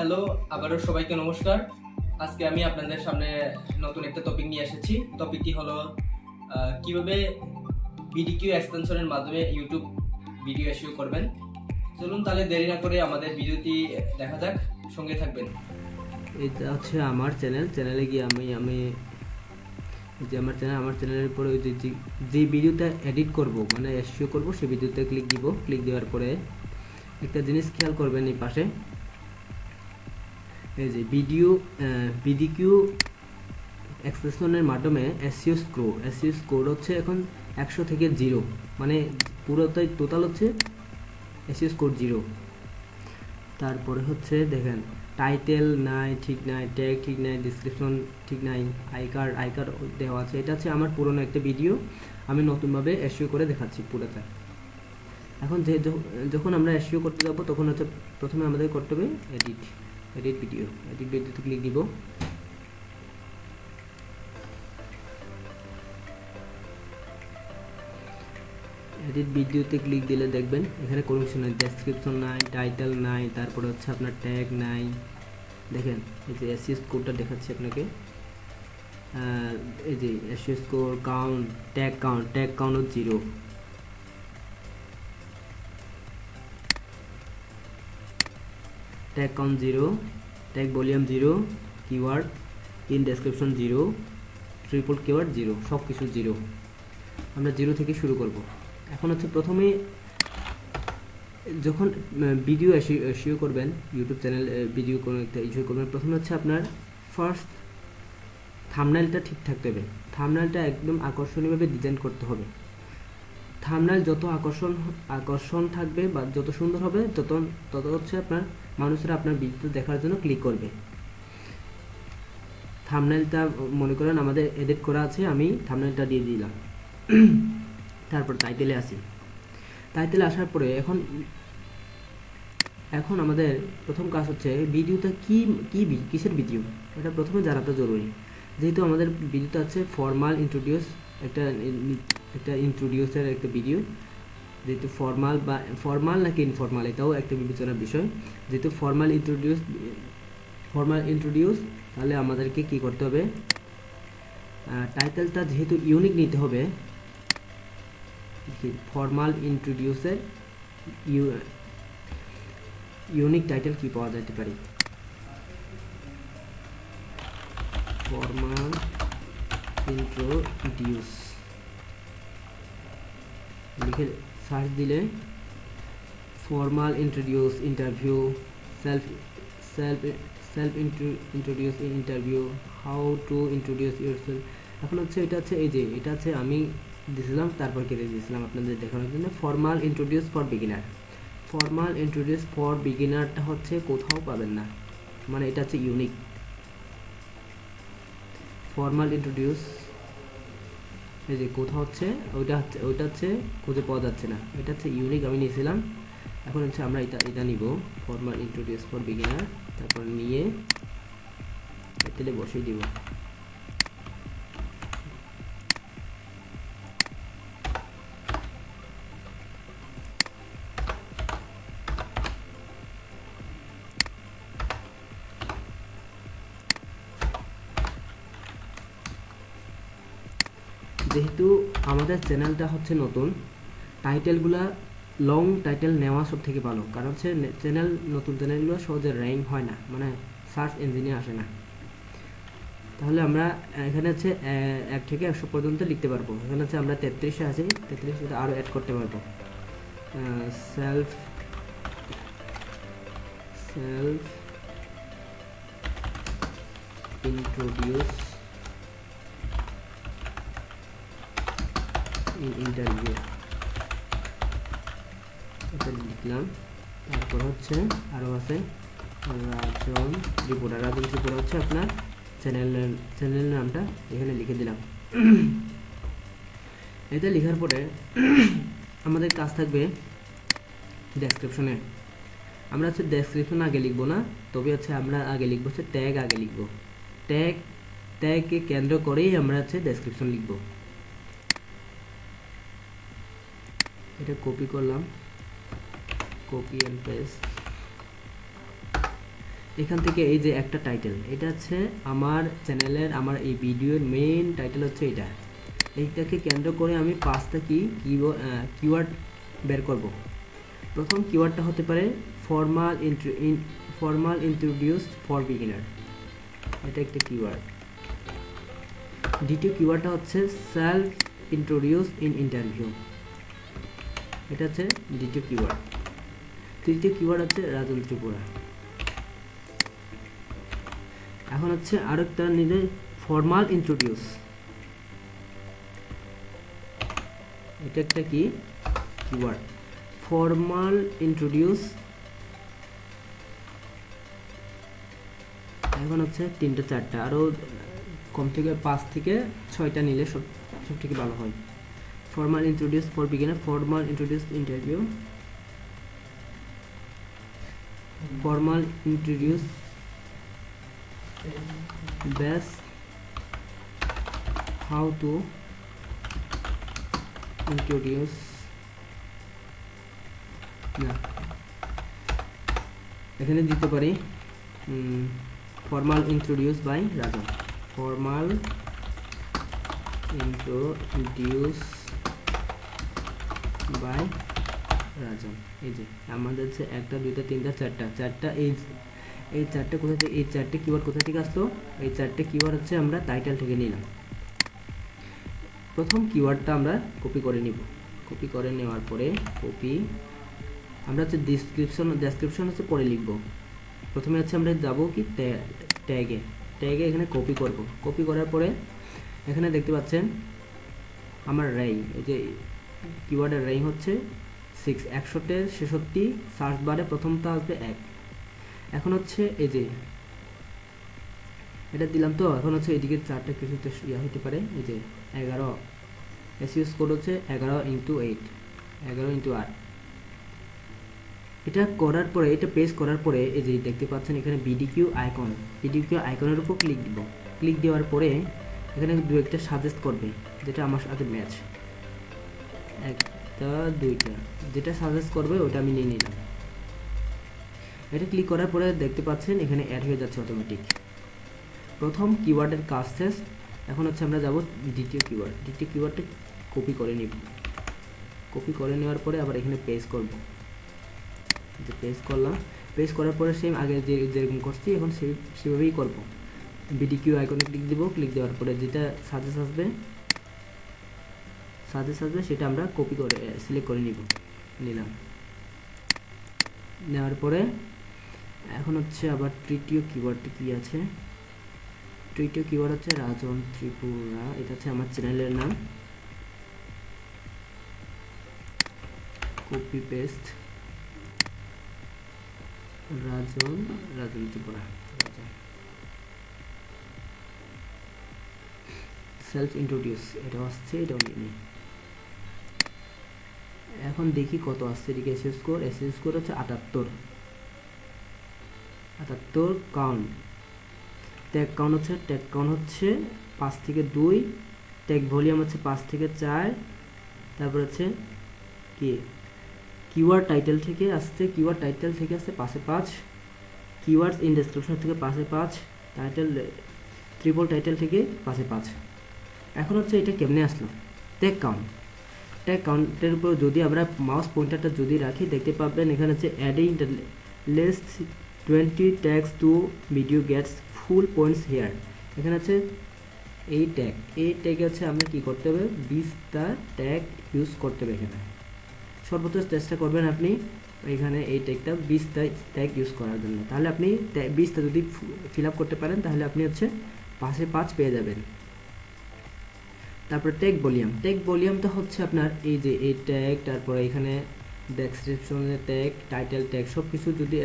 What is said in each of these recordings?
Hello, আবারও সবাইকে নমস্কার। আজকে আমি আপনাদের সামনে নতুন একটা টপিক নিয়ে এসেছি। টপিকটি হলো কীভাবে বিডিকিউ এক্সটেনশনের মাধ্যমে ইউটিউব ভিডিও এসিও করবেন। চলুন তাহলে দেরি না করে আমাদের ভিডিওটি দেখা যাক, সঙ্গে থাকবেন। এটা হচ্ছে আমার চ্যানেল চ্যানেলে গিয়ে আমি আমি যে আমার চ্যানেল আমার চ্যানেলের পরে যে- যে ভিডিওটা এডিট করব মানে এসিও করব সেই ভিডিওতে ক্লিক দিব। ক্লিক দেওয়ার পরে একটা জিনিস খেয়াল করবেন এই পাশে। এই যে ভিডিও বিডিকিউ এক্সপ্রেশনের মাধ্যমে এসিও স্কোর এসিও স্কোর হচ্ছে এখন একশো থেকে জিরো মানে পুরোটাই টোটাল হচ্ছে এসিও স্কোর জিরো তারপরে হচ্ছে দেখেন টাইটেল নাই, ঠিক নাই ট্যাগ ঠিক নাই ডিসক্রিপশন ঠিক নাই আই কার্ড আই কার্ড দেওয়া আছে, এটা হচ্ছে আমার পুরনো একটা ভিডিও আমি নতুনভাবে এসিও করে দেখাচ্ছি পুরোটা। এখন য- যখন আমরা এসিও করতে যাব, তখন হচ্ছে প্রথমে আমাদের করতে হবে এডিট এডিট ভিডিও এডিট ভিডিওতে ক্লিক দিব। এডিট ভিডিওতে ক্লিক দিলে দেখবেন, এখানে কোনো কিছু নাই ডেসক্রিপশন নাই টাইটেল নাই, তারপরে হচ্ছে আপনার ট্যাগ নাই। দেখেন, এই যে এসি স্কোরটা দেখাচ্ছি আপনাকে। এই যে SEO score count tag count tag count zero tag count zero tag volume zero keyword in description zero triple keyword zero সব কিছু জিরো আমরা জিরো থেকে শুরু করব। এখন হচ্ছে প্রথমে যখন ভিডিও এসিও করবেন ইউটিউব চ্যানেল ভিডিও কোনো একটা ইস্যু করবেন, প্রথমে হচ্ছে আপনার ফার্স্ট থামনাইলটা ঠিক থাকতে হবে থামনাইলটা একদম আকর্ষণীয়ভাবে ডিজাইন করতে হবে। থামনাইল যত আকর্ষণ আকর্ষণ থাকবে বা যত সুন্দর হবে, তত তত হচ্ছে আপনার মানুষেরা আপনার ভিডিও দেখার জন্য ক্লিক করবে। থামনাইলটা মনে করেন আমাদের এডিট করা আছে, আমি থামনাইলটা দিয়ে দিলাম। তারপর টাইটেলে আসি। টাইটেলে আসার পরে এখন এখন আমাদের প্রথম কাজ হচ্ছে ভিডিওটা কি কি কিসের ভিডিও এটা প্রথমে জানাতে জরুরি। যেহেতু আমাদের ভিডিওটা আছে ফর্মাল ইন্ট্রোডিউস একটা একটা ইন্ট্রোডিউসের একটা ভিডিও যেহেতু ফর্মাল বা ফর্মাল নাকি ইনফর্মাল এটাও একটা বিবেচনার বিষয়। যেহেতু ফর্মাল ইন্ট্রোডিউস ফর্মাল ইন্ট্রোডিউস তাহলে আমাদেরকে কি করতে হবে? টাইটেলটা যেহেতু ইউনিক নিতে হবে ফর্মাল ইন্ট্রোডিউসের ইউনিক টাইটেল কি পাওয়া যেতে পারে? ফর্মাল ইন্ট্রোডিউস লিখে সার্চ দিলে formal introduce interview self self self introduce interview how to introduce yourself এখন হচ্ছে এটা হচ্ছে এই যে, এটা হচ্ছে আমি দিয়েছিলাম, তারপর কেটে দিয়েছিলাম আপনাদের দেখানোর জন্য। Formal introduce for beginner formal introduce for বিগিনারটা হচ্ছে কোথাও পাবেন না। মানে এটা হচ্ছে ইউনিক ফর্মাল ইন্ট্রোডিউস এই যে কোথাও হচ্ছে, ওইটা হচ্ছে ওইটা হচ্ছে খুঁজে পাওয়া যাচ্ছে না। এটা হচ্ছে ইউনিক আমি নিয়েছিলাম। এখন হচ্ছে আমরা এটা এটা নিব। ফর্মাল ইন্ট্রোডিউস ফর বিগিনার তারপর নিয়ে তেলে বসিয়ে দিব যেহেতু আমাদের চ্যানেলটা হচ্ছে নতুন। টাইটেলগুলা লং টাইটেল নেওয়া সব থেকে ভালো। কারণ হচ্ছে চ্যানেল, নতুন চ্যানেলগুলো সহজে র্যাঙ্ক হয় না। মানে সার্চ ইঞ্জিনে আসে না। তাহলে আমরা, এখানে হচ্ছে এক থেকে একশো পর্যন্ত লিখতে পারব। এখানে হচ্ছে আমরা তেত্রিশে আছি। তেত্রিশে আরও অ্যাড করতে পারব। সেলফ সেলফ এটা লিখলাম। তারপর হচ্ছে আরও আছে। রাজন ত্রিপুরা রাজন ত্রিপুরা হচ্ছে আপনার চ্যানেলের চ্যানেলের নামটা এখানে লিখে দিলাম। এটা লেখার পরে আমাদের কাজ থাকবে ডেসক্রিপশনে আমরা হচ্ছে ডেসক্রিপশন আগে লিখব না, তবে হচ্ছে আমরা আগে লিখব হচ্ছে ট্যাগ আগে লিখব। ট্যাগ ট্যাগকে কেন্দ্র করেই আমরা হচ্ছে ডেসক্রিপশন লিখব। এটা কপি করলাম। কপি অ্যান্ড পেস্ট এখান থেকে এই যে একটা টাইটেল এটা হচ্ছে আমার চ্যানেলের, আমার এই ভিডিওর মেইন টাইটেল হচ্ছে এটা। এইটাকে কেন্দ্র করে আমি পাঁচটা কি কিওয়ার্ড বের করব। প্রথম কিওয়ার্ডটা হতে পারে formal formal introduce for beginner এটা একটা কিওয়ার্ড দ্বিতীয় কিওয়ার্ডটা হচ্ছে সেলফ ইন্ট্রোডিউস ইন ইন্টারভিউ এটা হচ্ছে দ্বিতীয় কিওয়ার্ড তৃতীয় কিওয়ার্ড হচ্ছে রাজন ত্রিপুরা। এখন হচ্ছে আরেকটা নিলে ফর্মাল ইন্ট্রোডিউস এটা একটা কি? কিওয়ার্ড ফর্মাল ইন্ট্রোডিউস এখন হচ্ছে তিনটা, চারটা। আরও কম থেকে পাঁচ থেকে ছয়টা নিলে সব সব থেকে ভালো হয়। formal introduce for beginner formal introduce interview formal introduce best how to introduce না এখানে দিতে পারি formal introduce by Rajan formal introduce by, Rajan, এই যে আমাদের যে একটা, দুইটা, তিনটা, চারটা চারটা, এই এই চারটে কোথা থেকে, এই চারটে কিওয়ার্ড কোথা থেকে আসলো? এই চারটে কিওয়ার্ড হচ্ছে আমরা টাইটেল থেকে নিলাম। প্রথম কিওয়ার্ডটা আমরা কপি করে নিব। কপি করে নেওয়ার পরে কপি আমরা হচ্ছে ডিসক্রিপশন ডেসক্রিপশন হচ্ছে পরে লিখব। প্রথমে হচ্ছে আমরা যাব কি ট্যাগে ট্যাগে এখানে কপি করব। কপি করার পরে এখানে দেখতে পাচ্ছেন, আমার র্যাই এই যে কিওয়ার্ডের র্যাই হচ্ছে সিক্স একশোতে ছেষট্টি সার্চ বারে প্রথমটা আসবে এক। এখন হচ্ছে এই যে, এটা দিলাম তো, এখন হচ্ছে এদিকে চারটা কিছুতে ইয়া হতে পারে, এই যে এগারো। এসিউস কোড হচ্ছে এগারো ইন্টু এইট এগারো ইন্টু আট। এটা করার পরে, এটা পেস্ট করার পরে, এই যে দেখতে পাচ্ছেন এখানে বিডিকিউ আইকন বিডিকিউ আইকনের উপর ক্লিক দিব। ক্লিক দেওয়ার পরে, এখানে দু একটা সাজেস্ট করবে, যেটা আমার সাথে ম্যাচ একটা, দুইটা। যেটা সাজেস্ট করবে, ওটা আমি নিয়ে নিলাম। এটা ক্লিক করার পরে দেখতে পাচ্ছেন, এখানে অ্যাড হয়ে যাচ্ছে অটোমেটিক প্রথম কিওয়ার্ডের কাজ শেষ। এখন হচ্ছে আমরা যাব দ্বিতীয় কিওয়ার্ড দ্বিতীয় কিওয়ার্ডটা কপি করে নিব। কপি করে নেওয়ার পরে আবার এখানে পেস্ট করব। যে পেস্ট করলাম পেস্ট করার পরে সেম আগে যে, যেরকম করছি, এখন সেই সেভাবেই করব। বিডিকিউ আইকনে ক্লিক দিব। ক্লিক দেওয়ার পরে যেটা সাজেস আসবে সাজেস আসবে সেটা আমরা কপি করে সিলেক্ট করে নিব, নিলাম। নেওয়ার পরে এখন হচ্ছে আবার তৃতীয় কিওয়ার্ডটি কি আছে? তৃতীয় কিওয়ার্ড হচ্ছে রাজন ত্রিপুরা, এটা হচ্ছে আমার চ্যানেলের নাম। Copy paste Rajan Rajan Tripura self introduce এটা আসছে, এটাও নিয়ে নিই। এখন দেখি কত আসছে এদিকে এসএস স্কোর এসএস স্কোর হচ্ছে আটাত্তর। আটাত্তর কাউন্ট ট্যাগ কাউন্ট হচ্ছে ট্যাগ কাউন্ট হচ্ছে পাঁচ থেকে দুই ট্যাগ ভলিউম হচ্ছে পাঁচ থেকে চার, তারপর হচ্ছে কি? কিওয়ার্ড টাইটেল থেকে আসছে কিওয়ার্ড টাইটেল থেকে আসছে পাশে পাঁচ কিওয়ার্ডস ইন ডেসক্রিপশন থেকে পাশে পাঁচ টাইটেল ট্রিপল টাইটেল থেকে পাশে পাঁচ। এখন হচ্ছে এটা কেমনে আসলো? ট্যাগ কাউন্ট ট্যাগ কাউন্টের উপর যদি আমরা মাউস পয়েন্টারটা যদি রাখি, দেখতে পাবেন এখানে হচ্ছে adding list twenty tags to video gets full points here এখানে হচ্ছে এই ট্যাগ এই ট্যাগে হচ্ছে আমরা কি করতে হবে? বিশটা ট্যাগ ইউজ করতে হবে এখানে। সর্বোচ্চ চেষ্টা করবেন আপনি এখানে এই ট্যাগটা বিশটা ট্যাগ ইউজ করার জন্য। তাহলে আপনি বিশটা যদি ফিল করতে পারেন, তাহলে আপনি হচ্ছে পাশে পাঁচ পেয়ে যাবেন। তারপর টেক ভলিউম টেক ভলিউমটা হচ্ছে আপনার এই যে এই ট্যাগ তারপরে এখানে ডেসক্রিপশনের ট্যাগ টাইটেল ট্যাগ সব কিছু যদি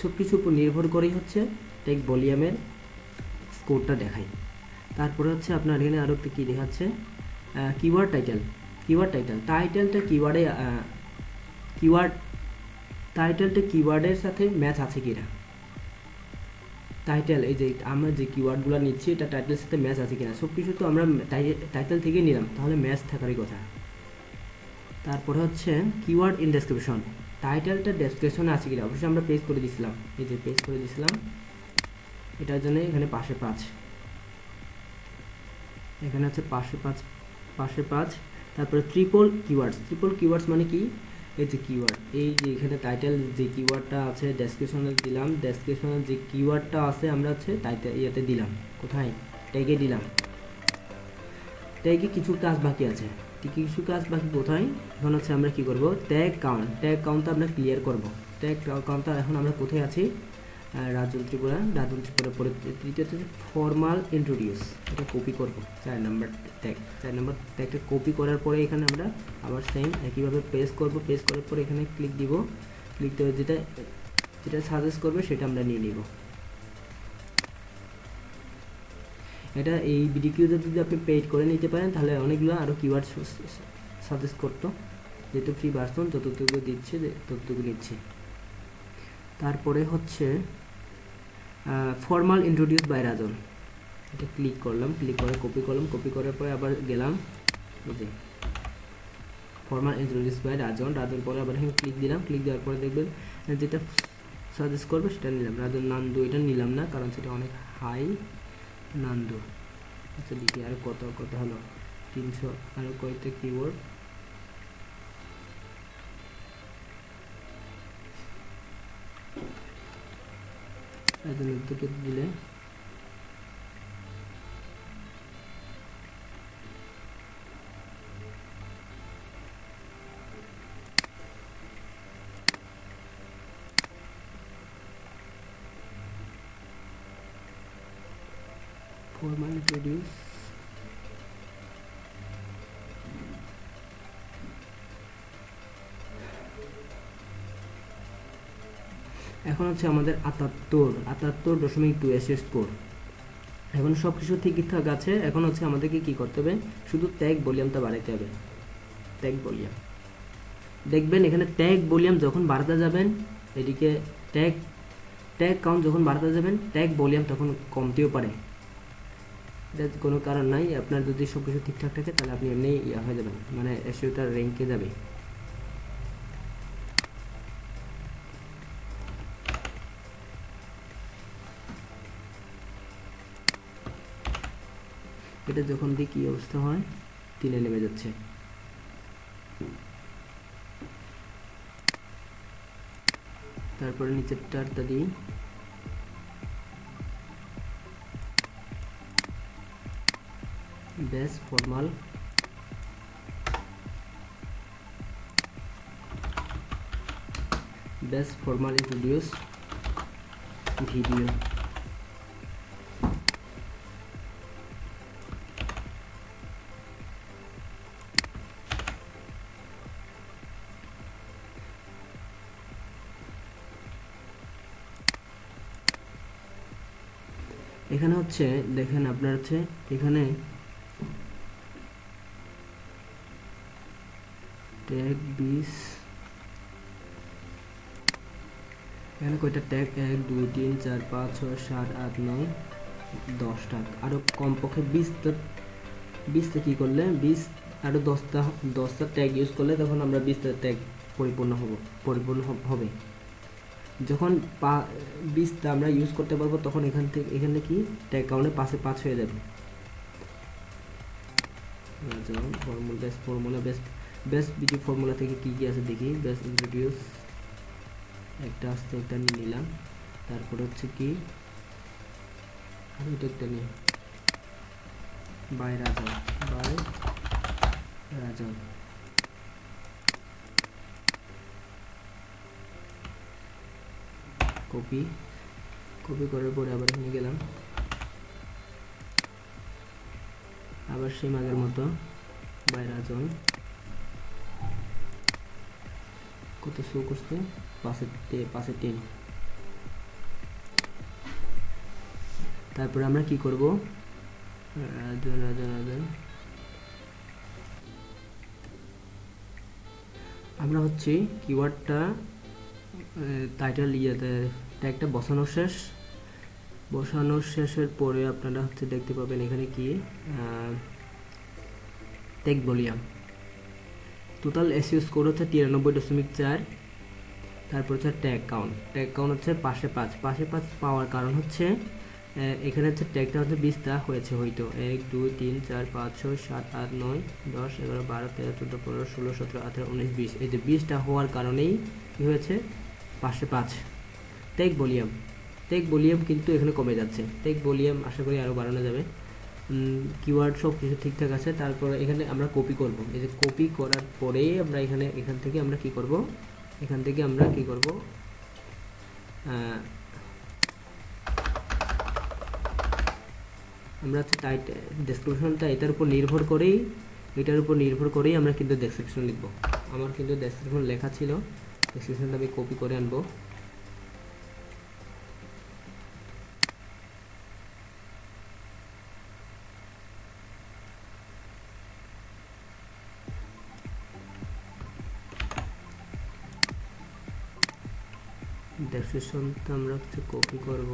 সব কিছুর উপর নির্ভর করেই হচ্ছে টেক ভলিউমের স্কোরটা দেখায়। তারপরে হচ্ছে আপনার এখানে আরও একটা কী দেখাচ্ছে? কিওয়ার্ড টাইটেল কিওয়ার্ড টাইটেল টাইটেলটা কিওয়ার্ডে কিওয়ার্ড টাইটেলটা কিওয়ার্ডের সাথে ম্যাচ আছে কিনা? টাইটেল এই যে আমরা যে কিওয়ার্ডগুলো নিচ্ছি, এটা টাইটেলের সাথে ম্যাচ আছে কিনা? সব কিছু তো আমরা টাইটেল থেকে নিলাম। তাহলে ম্যাচ থাকারই কথা। তারপরে হচ্ছে কিওয়ার্ড ইন ডেসক্রিপশন টাইটেলটা ডেসক্রিপশনে আছে কিনা? অবশ্যই আমরা পেজ করে দিছিলাম। এই যে পেজ করে দিছিলাম। এটার জন্য এখানে পাশে পাঁচ। এখানে হচ্ছে পাশে পাঁচ পাশে পাঁচ। তারপরে ট্রিপল কিওয়ার্ডস ট্রিপল কিওয়ার্ডস মানে কি? এই যে কিওয়ার্ড এই যে এখানে টাইটেল যে কিওয়ার্ডটা আছে ডেসক্রিপশনে দিলাম ডেসক্রিপশনে যে কিওয়ার্ডটা আছে, আমরা হচ্ছে টাইটেল ইয়েতে দিলাম। কোথায়? ট্যাগে দিলাম। ট্যাগে কিছু কাজ বাকি আছে। কিছু কাজ বাকি কোথায়? এখন হচ্ছে আমরা কি করব? ট্যাগ কাউন্ট ট্যাগ কাউন্টটা আমরা ক্লিয়ার করব। ট্যাগ কাউন্টটা এখন আমরা কোথায় আছি? রাজন ত্রিপুরা রাজন ত্রিপুরা পরে তৃতীয় হচ্ছে ফর্মাল ইন্ট্রোডিউস এটা কপি করব। চার নাম্বার ট্যাগ চার নাম্বার ট্যাগটা কপি করার পরে এখানে আমরা আবার সেম একইভাবে পেস্ট করব। পেস্ট করার পরে এখানে ক্লিক দিব। ক্লিক দেওয়া যেটা যেটা সাজেস্ট করবে সেটা আমরা নিয়ে নিব। এটা এই বিডিকিউতে যদি আপনি পেড করে নিতে পারেন, তাহলে অনেকগুলো আরও কিওয়ার্ড সাজেস্ট করতো। যেহেতু ফ্রি ভার্সন যতটুকু দিচ্ছে, ততটুকু নিচ্ছে। তারপরে হচ্ছে ফর্মাল ইন্ট্রোডিউস বাই রাজন এটা ক্লিক করলাম ক্লিক করে কপি করলাম কপি করার পরে আবার গেলাম যে formal introduce by Rajan Rajan পরে আবার ক্লিক দিলাম ক্লিক দেওয়ার পরে দেখবেন, যেটা সাজেস্ট করবে সেটা নিলাম। রাজন নান্দু এটা নিলাম না, কারণ সেটা অনেক হাই নান্দু আচ্ছা দেখি আর কত কত হলো? তিনশো আরও কয়টা কিবোর্ড adolatda deb bila এখন হচ্ছে আমাদের আটাত্তর আটাত্তর দশমিক টু এস স্কোর এখন সব কিছু ঠিকঠাক আছে, এখন হচ্ছে আমাদেরকে কি করতে হবে? শুধু ট্যাগ ভলিউমটা বাড়াইতে হবে। ট্যাগ ভলিউম দেখবেন এখানে ট্যাগ ভলিউম যখন বাড়াতে যাবেন, এদিকে ট্যাগ ট্যাগ কাউন্ট যখন বাড়াতে যাবেন ট্যাগ ভলিউম তখন কমতেও পারে। এটা কোনো কারণ নাই, আপনার যদি সব কিছু ঠিকঠাক থাকে, তাহলে আপনি এমনি ইয়া হয়ে যাবেন মানে এসিওটার র্যাঙ্কে যাবে। এটা যখন দিই, কী অবস্থা হয়? তিনে নেমে যাচ্ছে। তারপরে নিচের টারটা দিই। Base formal. Base formal introduce video. হচ্ছে দেখেন আপনার হচ্ছে, এখানে ট্যাগ বিশ এখানে কয়টা ট্যাগ এক, দুই, তিন, চার, পাঁচ, ছয়, সাত, আট, নয় দশটা আরও কমপক্ষে বিশটা বিশটা কী করলে? বিশ আরও দশটা দশটা ট্যাগ ইউজ করলে তখন আমরা বিশটা ট্যাগ পরিপূর্ণ হব, পরিপূর্ণ হবে। যখন পা বিশটা আমরা ইউজ করতে পারব, তখন এখান থেকে, এখানে কি? ট্যাগ কাউন্টে পাশে পাঁচ হয়ে যাবে। Formula best formula best best BD formula থেকে কী কী আছে দেখি। বেস্ট ইন্ট্রোডিউস একটা আসতে একটা নিয়ে নিলাম। তারপরে হচ্ছে কি? একটা নিই। বাই রাজা বাই রাজা কপি কপি করার পরে আবার এখানে গেলাম। আবার সেই আগের মতো বাই রাজন কত শো করছে? পাঁচের পাঁচের টেন। তারপরে আমরা কি করব? রাজন রাজন রাজন আমরা হচ্ছে কিওয়ার্ডটা টাইটেল ইয়েতে ট্যাগটা বসানোর শেষ। বসানোর শেষের পরে আপনারা হচ্ছে দেখতে পাবেন এখানে কি tag volume total SEO score হচ্ছে তিরানব্বই দশমিক চার, তারপর হচ্ছে ট্যাগ কাউন্ট ট্যাগ কাউন্ট হচ্ছে পাশে পাঁচ। পাশে পাঁচ পাওয়ার কারণ হচ্ছে এখানে হচ্ছে ট্যাগটা হচ্ছে বিশটা হয়েছে হয়তো। এক, দুই, তিন, চার, পাঁচ, ছয়, সাত, আট, নয়, দশ, এগারো, বারো, তেরো, চোদ্দ, পনেরো, ষোলো, সতেরো, আঠেরো, উনিশ, বিশ। এই যে বিশটা হওয়ার কারণেই কী হয়েছে পাশে পাঁচ। টেক ভলিউম টেক ভলিউম কিন্তু এখানে কমে যাচ্ছে। টেক ভলিউম আশা করি আরও বাড়ানো যাবে। কিওয়ার্ড সব কিছু ঠিকঠাক আছে। তারপর এখানে আমরা কপি করব। এই যে কপি করার পরেই আমরা এখানে, এখান থেকে আমরা কি করব? এখান থেকে আমরা কি করব? আমরা টাইট ডেসক্রিপশনটা এটার উপর নির্ভর করেই, এটার উপর নির্ভর করেই আমরা কিন্তু ডেসক্রিপশন লিখব। আমার কিন্তু ডেসক্রিপশন লেখা ছিল। ডেসক্রিপশনটা আমি কপি করে আনব। ডেসক্রিপশনটা আমরা হচ্ছে কপি করব।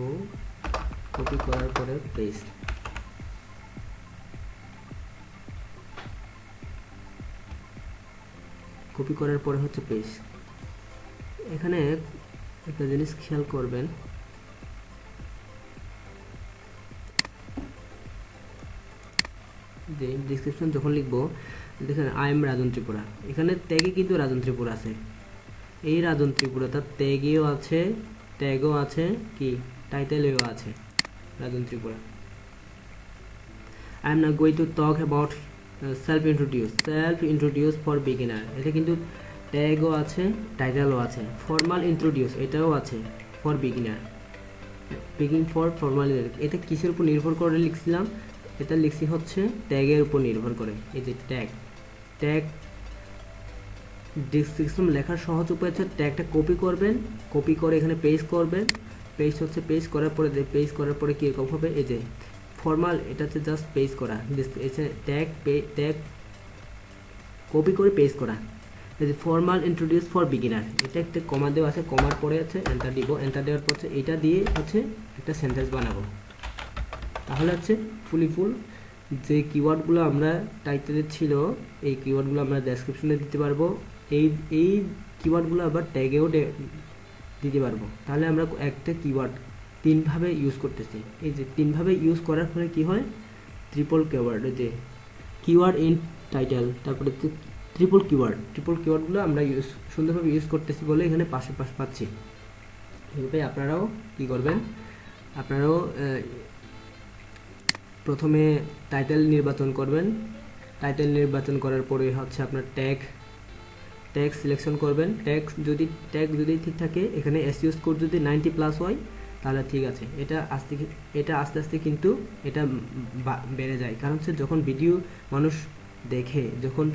কপি করার পরে পেস্ট কপি করার পরে হচ্ছে পেজ এখানে একটা জিনিস খেয়াল করবেন। যে ডিসক্রিপশন যখন লিখব, দেখেন আই এম রাজন ত্রিপুরা এখানে ট্যাগে কিন্তু রাজন ত্রিপুরা আছে। এই রাজন ত্রিপুরাটা ট্যাগেও আছে ট্যাগও আছে, কি? টাইটেলেও আছে রাজন ত্রিপুরা আই এম না going to talk about self introduce self introduce for beginner এটা কিন্তু ট্যাগও আছে টাইটেলও আছে ফর্মাল ইন্ট্রোডিউস এটাও আছে for beginner begin for formal এটা কিসের উপর নির্ভর করে লিখছিলাম? এটা লিখছি হচ্ছে ট্যাগের উপর নির্ভর করে, এই যে ট্যাগ ট্যাগ ডিসক্রিপশন লেখার সহজ উপায় হচ্ছে ট্যাগটা কপি করবেন কপি করে এখানে পেজ করবেন পেজ হচ্ছে পেজ করার পরে পেজ করার পরে কীরকম হবে? এই যে ফর্মাল এটা হচ্ছে জাস্ট পেজ করা ট্যাগ পে ট্যাগ কপি করে পেজ করা। যে ফর্মাল ইন্ট্রোডিউস ফর বিগিনার এটা একটা কমা দেওয়া আছে কমার পরে আছে এন্টার দিব এন্টার দেওয়ার পর এটা দিয়ে হচ্ছে একটা সেন্টেন্স বানাবো। তাহলে হচ্ছে ফুলি ফুল যে কিওয়ার্ডগুলো আমরা টাইটেলে ছিল, এই কিওয়ার্ডগুলো আমরা ডেসক্রিপশনে দিতে পারব, এই এই কিওয়ার্ডগুলো আবার ট্যাগেও দিতে পারব। তাহলে আমরা একটা কিওয়ার্ড তিনভাবে ইউজ করতেছি। এই যে তিনভাবে ইউজ করার ফলে কি হয়? ট্রিপল কিওয়ার্ড যে কিওয়ার্ড ইন টাইটেল তারপরে ট্রিপল কিওয়ার্ড ট্রিপল কিওয়ার্ডগুলো আমরা ইউজ সুন্দরভাবে ইউজ করতেছি বলে এখানে পাশে পাশ পাচ্ছি। এভাবে আপনারাও কি করবেন? আপনারাও প্রথমে টাইটেল নির্বাচন করবেন। টাইটেল নির্বাচন করার পরে হচ্ছে আপনার ট্যাগ ট্যাগ সিলেকশন করবেন। ট্যাগ যদি ট্যাগ যদি ঠিক থাকে, এখানে এসইও স্কোর যদি নাইনটি প্লাস হয়, তাহলে ঠিক আছে। এটা আস্তে এটা আস্তে আস্তে কিন্তু এটা বেড়ে যায়। কারণ হচ্ছে যখন ভিডিও মানুষ দেখে, যখন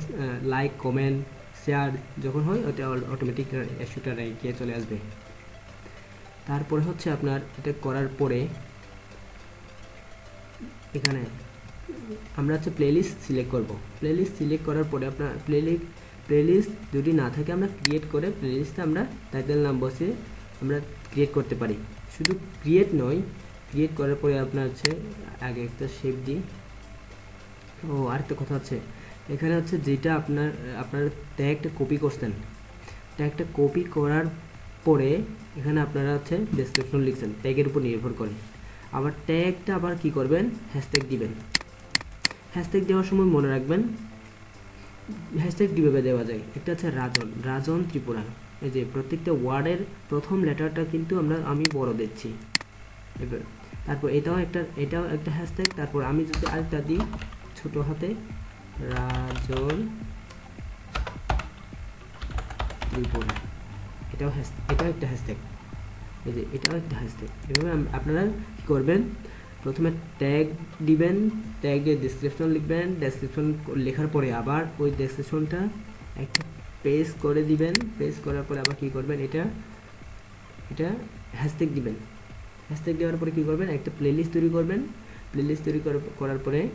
লাইক কমেন্ট শেয়ার যখন হয়, ওটা অটোমেটিক এসইওটা গিয়ে চলে আসবে। তারপরে হচ্ছে আপনার এটা করার পরে এখানে আমরা হচ্ছে প্লেলিস্ট সিলেক্ট করব। প্লেলিস্ট সিলেক্ট করার পরে আপনার প্লেলিস্ট প্লেলিস্ট যদি না থাকে, আমরা ক্রিয়েট করে প্লেলিস্টে আমরা টাইটেল নাম বসে আমরা ক্রিয়েট করতে পারি। শুধু ক্রিয়েট নয় ক্রিয়েট করার পরে আপনার হচ্ছে আগে একটা শেপ দিই। ও, আরেকটা কথা হচ্ছে এখানে হচ্ছে যেটা আপনার আপনার ট্যাগটা কপি করছেন। ট্যাগটা কপি করার পরে এখানে আপনারা হচ্ছে ডেসক্রিপশন লিখছেন ট্যাগের উপর নির্ভর করে। আবার ট্যাগটা আবার কি করবেন? হ্যাশট্যাগ দিবেন। হ্যাশট্যাগ দেওয়ার সময় মনে রাখবেন হ্যাশট্যাগ কীভাবে দেওয়া যায়? একটা হচ্ছে রাজন রাজন ত্রিপুরা। এই যে প্রত্যেকটা ওয়ার্ডের প্রথম লেটারটা কিন্তু আমরা, আমি বড় দিচ্ছি। এবার, তারপর এটাও একটা এটাও একটা হ্যাশট্যাগ তারপর আমি যদি আরেকটা দিই, ছোট হাতে রাজন ত্রিপুরা এটাও এটাও একটা হ্যাশট্যাগ এই যে, এটাও একটা হ্যাশট্যাগ এভাবে আপনারা কী করবেন? প্রথমে ট্যাগ দিবেন ট্যাগে ডিসক্রিপশন লিখবেন ডেসক্রিপশন লেখার পরে আবার ওই ডেসক্রিপশনটা একটা পেজ করে দিবেন। পেজ করার পরে আবার কী করবেন? এটা এটা হ্যাশট্যাগ দিবেন। হ্যাশট্যাগ দেওয়ার পরে কী করবেন? একটা প্লেলিস্ট তৈরি করবেন। প্লেলিস্ট তৈরি করার পরে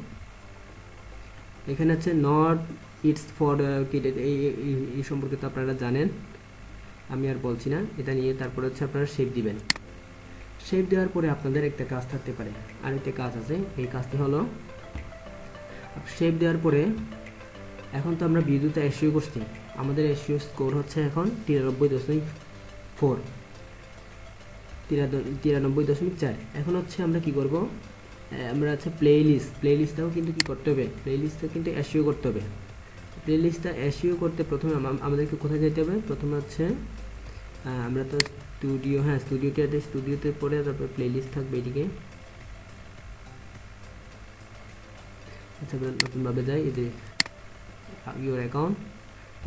এখানে হচ্ছে নট ইটস ফর এই সম্পর্কে তো আপনারা জানেন। আমি আর বলছি না। এটা নিয়ে তারপরে হচ্ছে আপনারা শেপ দিবেন। শেপ দেওয়ার পরে আপনাদের একটা কাজ থাকতে পারে। আরেকটা কাজ আছে। এই কাজটি হলো শেপ দেওয়ার পরে এখন তো আমরা বিদ্যুৎ এসিও করছি। আমাদের এসিও স্কোর হচ্ছে এখন তিরানব্বই দশমিক ফোর তিরানব্বই দশমিক চার। এখন হচ্ছে আমরা কি করব? আমরা আছে প্লে লিস্ট প্লে লিস্টটাও কিন্তু কি করতে হবে? প্লে লিস্টটা কিন্তু অ্যাসিও করতে হবে। প্লে লিস্টটা অ্যাসিও করতে প্রথমে আমাদেরকে কোথায় যেতে হবে? প্রথমে হচ্ছে আমরা তো স্টুডিও হ্যাঁ স্টুডিওতে আছে স্টুডিওতে পরে তারপর প্লে লিস্ট থাকবে এদিকে। আচ্ছা নতুনভাবে যাই, এই যে ইউর অ্যাকাউন্ট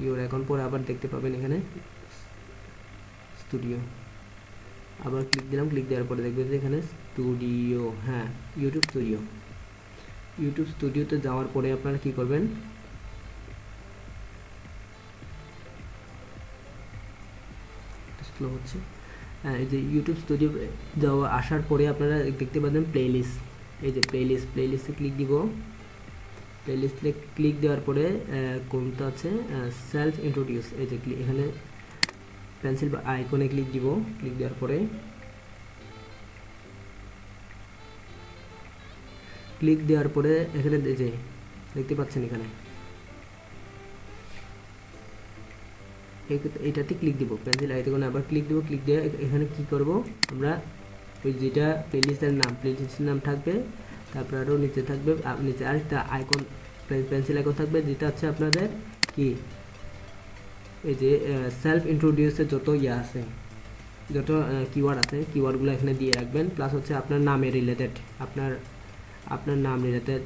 ইউর অ্যাকাউন্ট পরে আবার দেখতে পাবেন এখানে স্টুডিও আবার ক্লিক দিলাম ক্লিক দেওয়ার পরে দেখবেন যে এখানে স্টুডিও হ্যাঁ ইউটিউব স্টুডিও ইউটিউব স্টুডিওতে যাওয়ার পরে আপনারা কি করবেন? স্লো হচ্ছে। হ্যাঁ এই যে ইউটিউব স্টুডিও যাওয়া, আসার পরে আপনারা দেখতে পাবেন প্লেলিস্ট এই যে প্লেলিস্ট প্লেলিস্টে ক্লিক দিব। প্লেলিস্টে ক্লিক দেওয়ার পরে কোনটা আছে? সেলফ ইন্ট্রোডিউস এই যে এখানে পেন্সিল বা আইকনে ক্লিক দিব। ক্লিক দেওয়ার পরে ক্লিক দেওয়ার পরে এখানে যে দেখতে পাচ্ছেন এখানে। এটাতে ক্লিক দিব। পেন্সিল আইকনে আবার ক্লিক দিব ক্লিক দিয়ে এখানে কি করব? আমরা ওই যেটা প্লেলিস্টের নাম প্লেলিস্টের নাম থাকবে, তারপর আরও নিচে থাকবে নিচে আরেকটা আইকন পেন্সিল আইকন থাকবে, যেটা হচ্ছে আপনাদের কি? এই যে সেলফ ইন্ট্রোডিউসের যত ইয়ে আছে, যত কিওয়ার্ড আছে কিওয়ার্ডগুলো এখানে দিয়ে রাখবেন প্লাস হচ্ছে আপনার নামে রিলেটেড আপনার আপনার নাম রিলেটেড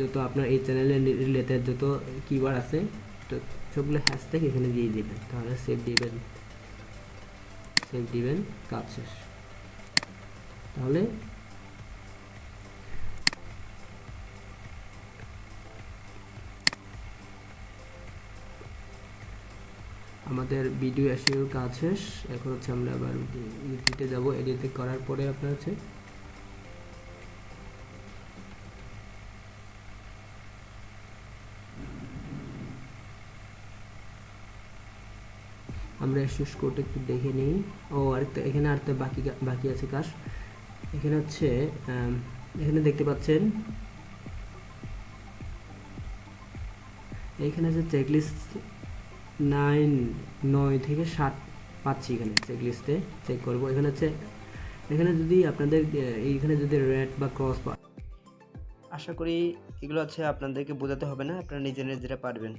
যত আপনার এই চ্যানেলের রিলেটেড যত কিওয়ার্ড আছে, তো সবগুলো হ্যাশট্যাগ এখানে দিয়ে দিবেন। তাহলে সেভ দিবেন। সেভ দিবেন, কাজ শেষ। তাহলে আমাদের ভিডিও এসিওর কাজ শেষ। এখন হচ্ছে আমরা আবার এডিটে যাব। এডিটে করার পরে আপনার হচ্ছে আমরা শেষ কোডটা একটু দেখে নিই। ও, আরেকটা, এখানে আরেকটা বাকি বাকি আছে কাজ। এখানে হচ্ছে এখানে দেখতে পাচ্ছেন। এখানে যে চেকলিস্ট নাইন নয় থেকে সাত পাচ্ছি এখানে চেকলিস্টে চেক করব। এখানে হচ্ছে, এখানে যদি আপনাদের এইখানে যদি রেড বা ক্রস আশা করি এগুলো হচ্ছে আপনাদেরকে বোঝাতে হবে না, আপনারা নিজেরা নিজেরা পারবেন।